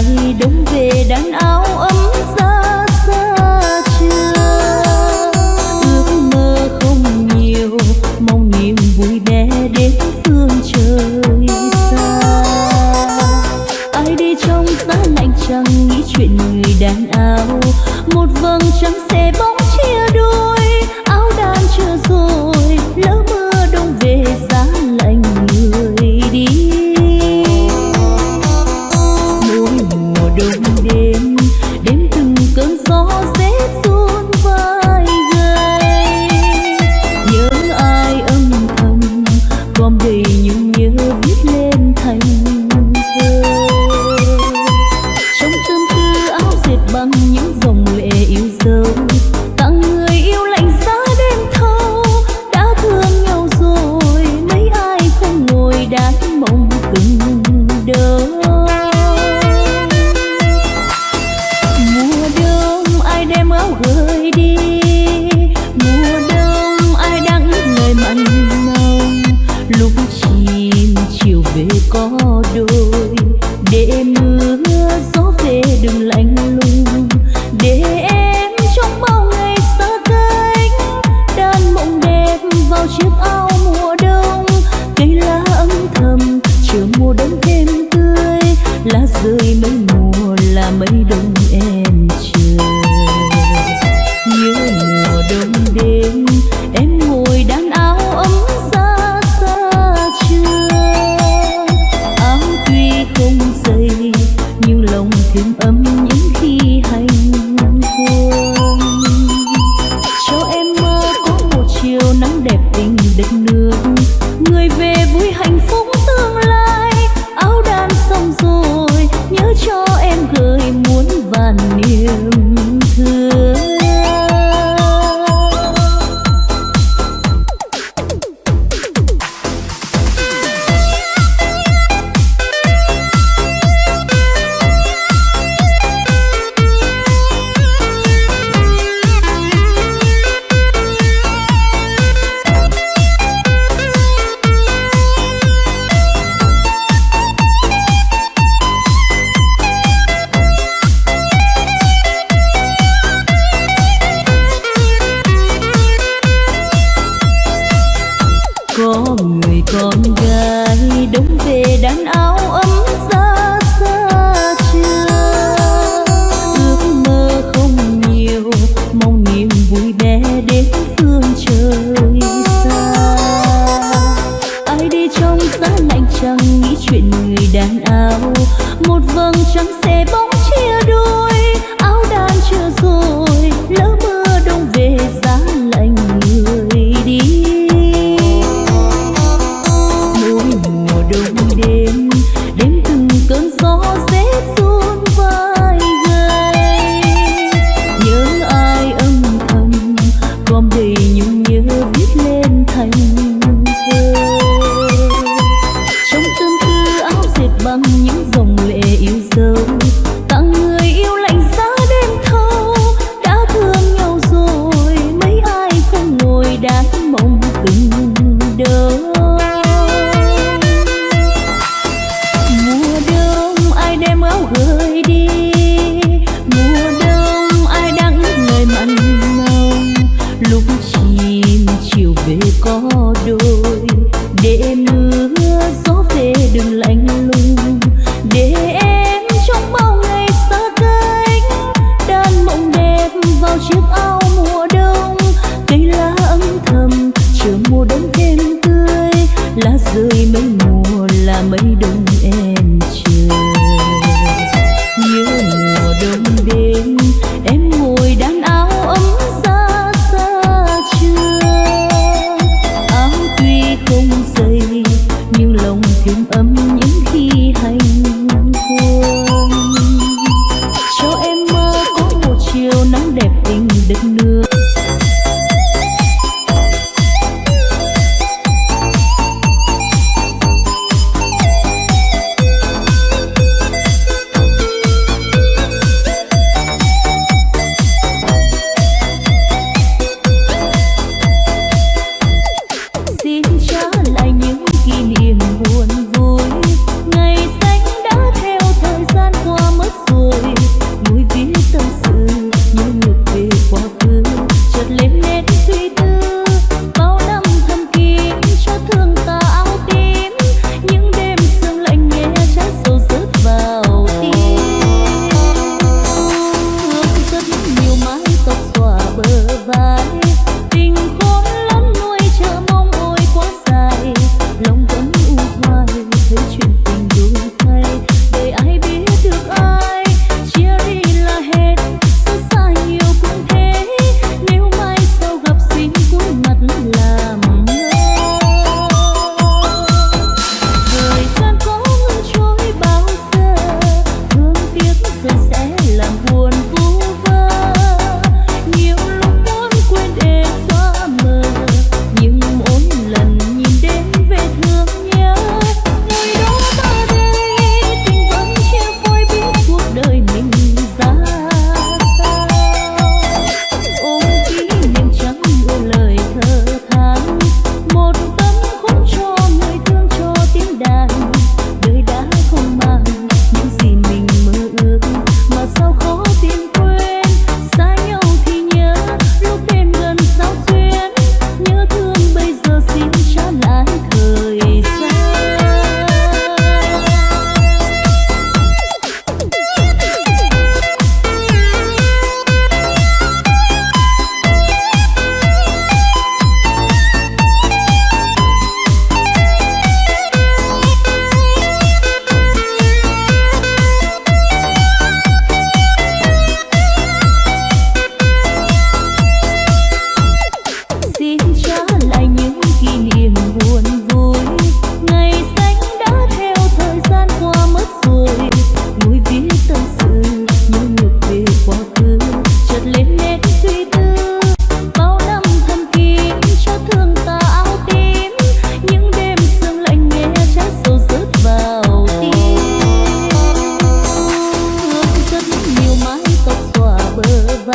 ai đông về đàn ai cho đôi. Để mưa gió về đừng lạnh lùng. Để em trong bao ngày xa cánh đan mộng đẹp vào chiếc áo mùa đông. Cây lá âm thầm chờ mùa đông thêm tươi. Lá rơi mấy mùa là mây đông lòng thêm ấm những khi hành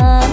right.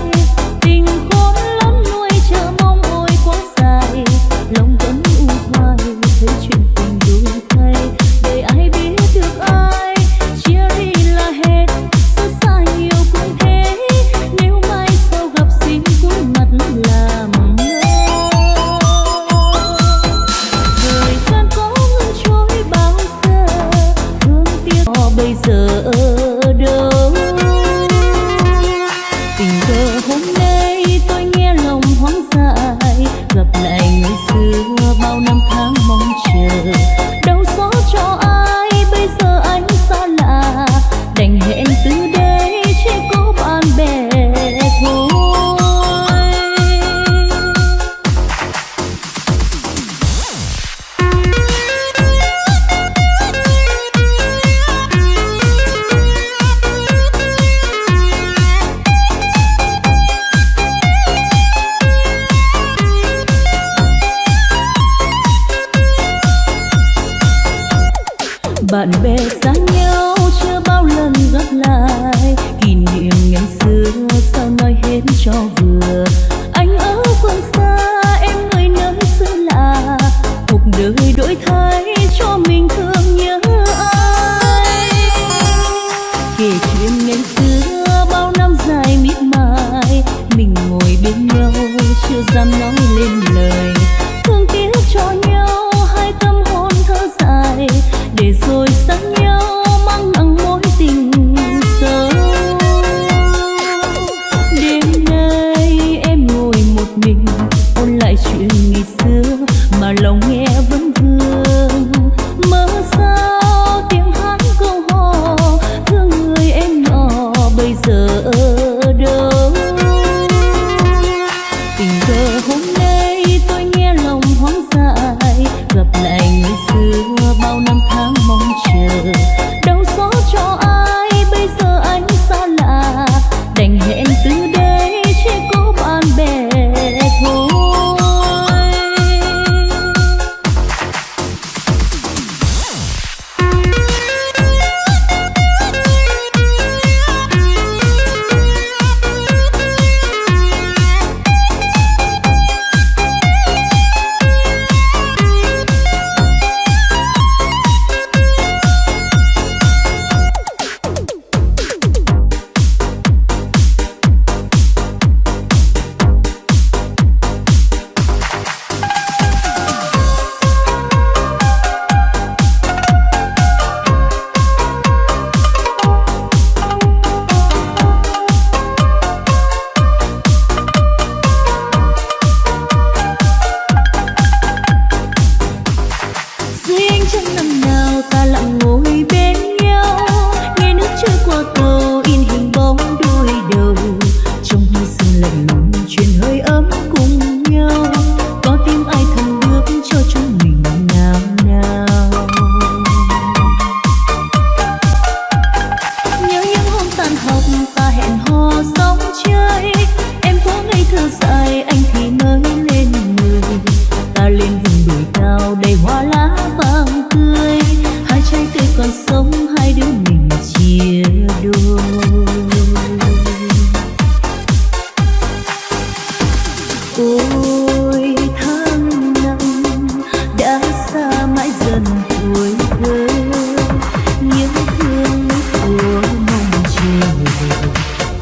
về xa nhau chưa bao lần gặp lại. Kỷ niệm ngày xưa sao nói hết cho vừa. 色。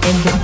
Riêng trong